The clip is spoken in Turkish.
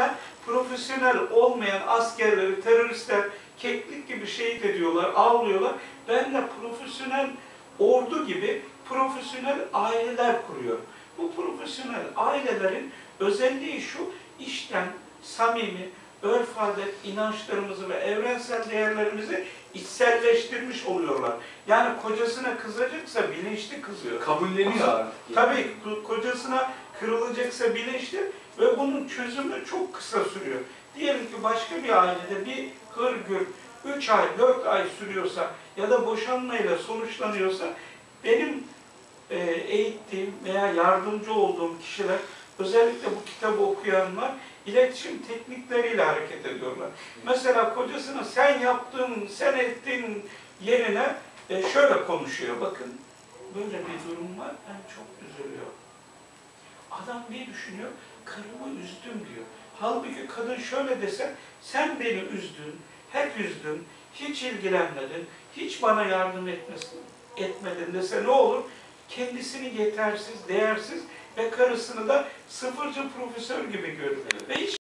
yüzden profesyonel olmayan askerleri, teröristler keklik gibi şehit ediyorlar, avlıyorlar. Ben de profesyonel ordu gibi profesyonel aileler kuruyorum. Bu profesyonel ailelerin özelliği şu, işten samimi, örf adet, inançlarımızı ve evrensel değerlerimizi içselleştirmiş oluyorlar. Yani kocasına kızacaksa bilinçli kızıyor. Kabulleniyor artık. Tabii ko- kocasına kırılacaksa bilinçli ve bunun çözümü çok kısa sürüyor. Diyelim ki başka bir ailede bir hırgür 3 ay, 4 ay sürüyorsa ya da boşanmayla sonuçlanıyorsa benim e, eğittiğim veya yardımcı olduğum kişiler özellikle bu kitabı okuyanlar iletişim teknikleriyle hareket ediyorlar. Mesela kocasına sen yaptın, sen ettin yerine e, şöyle konuşuyor. Bakın böyle bir durum var. Ben çok üzülüyorum. Adam bir düşünüyor, karımı üzdüm diyor. Halbuki kadın şöyle dese, sen beni üzdün, hep üzdün, hiç ilgilenmedin, hiç bana yardım etmesin, etmedin dese ne olur? Kendisini yetersiz, değersiz ve karısını da sıfırcı profesör gibi görür. Ve hiç